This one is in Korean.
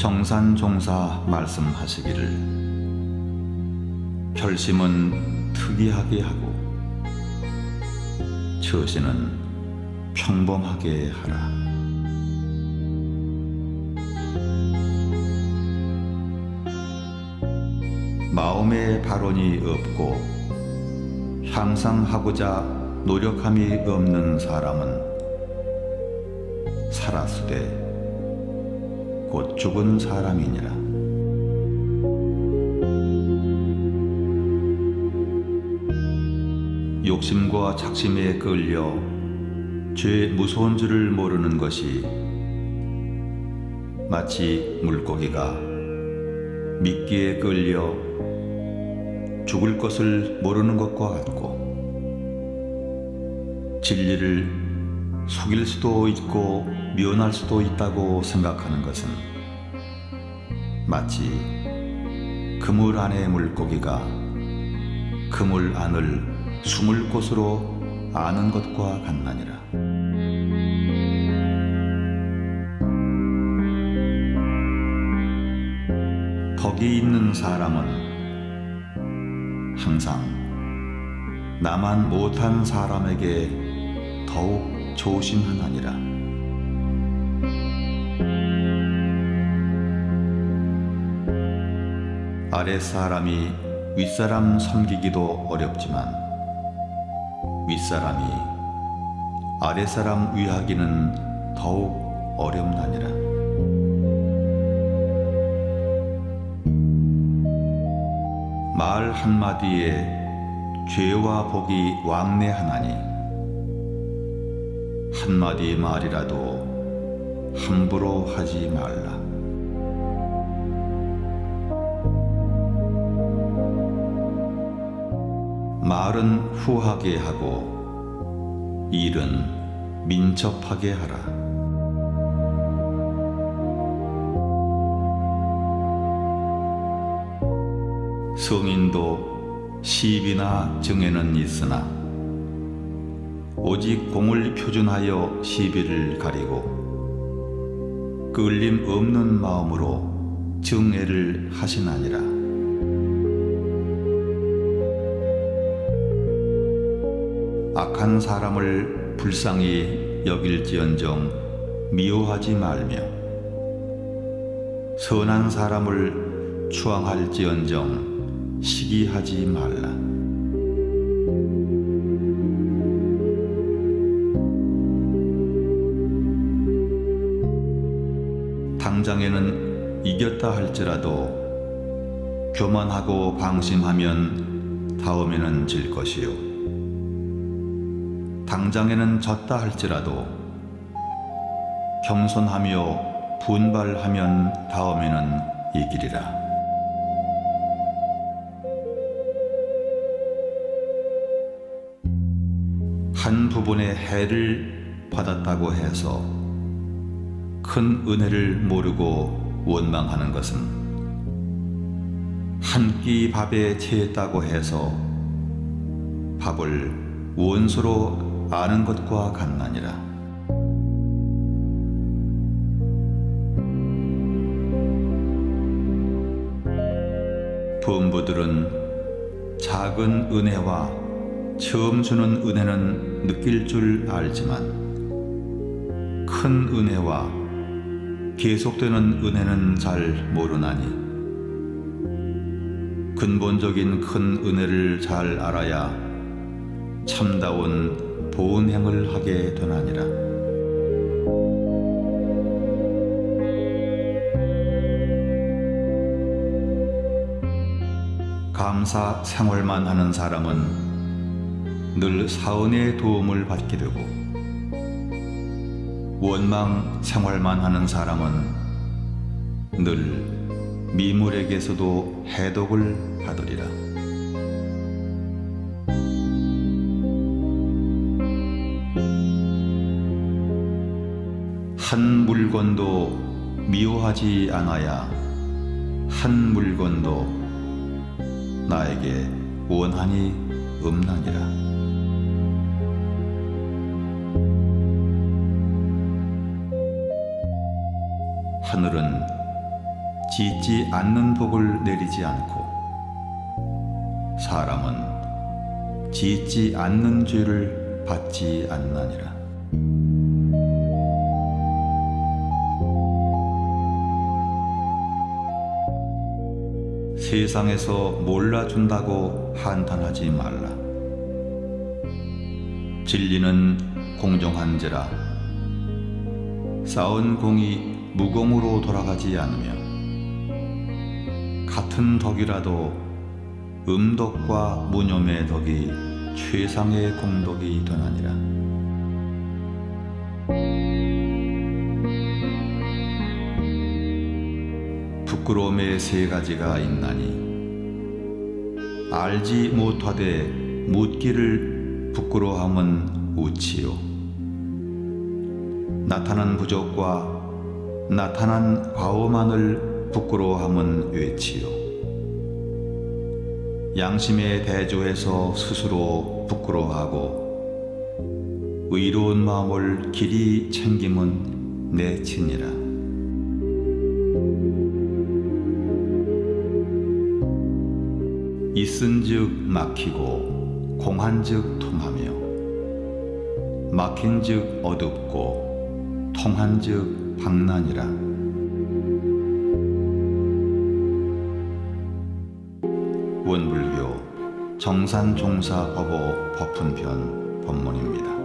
광산종사 말씀하시기를 결심은 특이하게 하고 처신은 평범하게 하라. 마음에 발언이 없고 향상하고자 노력함이 없는 사람은 살았으되 곧 죽은 사람이니라. 욕심과 착심에 끌려 죄 무서운 줄을 모르는 것이 마치 물고기가 미끼에 끌려 죽을 것을 모르는 것과 같고 진리를 속일 수도 있고 미워할 수도 있다고 생각하는 것은 마치 그물 안의 물고기가 그물 안을 숨을 곳으로 아는 것과 같나니라. 덕이 있는 사람은 항상 나만 못한 사람에게 더욱 조심하나니라. 아랫사람이 윗사람 섬기기도 어렵지만 윗사람이 아랫사람 위하기는 더욱 어렵나니라. 말 한마디에 죄와 복이 왕래하나니 한마디 말이라도 함부로 하지 말라. 말은 후하게 하고 일은 민첩하게 하라. 성인도 시비나 정에는 있으나 오직 공을 표준하여 시비를 가리고 끌림 없는 마음으로 정애를 하시나니라. 악한 사람을 불쌍히 여길지언정 미워하지 말며 선한 사람을 추앙할지언정 시기하지 말라. 당장에는 이겼다 할지라도 교만하고 방심하면 다음에는 질 것이요. 당장에는 졌다 할지라도 겸손하며 분발하면 다음에는 이기리라. 한 부분의 해를 받았다고 해서 큰 은혜를 모르고 원망하는 것은 한 끼 밥에 채했다고 해서 밥을 원수로 아는 것과 같나니라. 부부들은 작은 은혜와 처음 주는 은혜는 느낄 줄 알지만 큰 은혜와 계속되는 은혜는 잘 모르나니 근본적인 큰 은혜를 잘 알아야 참다운 보은행을 하게 되나니라. 감사 생활만 하는 사람은 늘 사은의 도움을 받게 되고 원망 생활만 하는 사람은 늘 미물에게서도 해독을 받으리라. 한 물건도 미워하지 않아야 한 물건도 나에게 원한이 없나니라. 하늘은 짓지 않는 복을 내리지 않고 사람은 짓지 않는 죄를 받지 않나니라. 세상에서 몰라준다고 한탄하지 말라. 진리는 공정한지라 쌓은 공이 무공으로 돌아가지 않으며 같은 덕이라도 음덕과 무념의 덕이 최상의 공덕이 되나니라. 부끄러움의 세 가지가 있나니 알지 못하되 묻기를 부끄러함은 우치요. 나타난 부족과 나타난 과오만을 부끄러워함은 외치요. 양심에 대조해서 스스로 부끄러워하고 의로운 마음을 길이 챙김은 내 친이라 있은즉 막히고 공한즉 통하며 막힌즉 어둡고 통한즉 방난이라 원불교 정산종사법오 법훈편 법문입니다.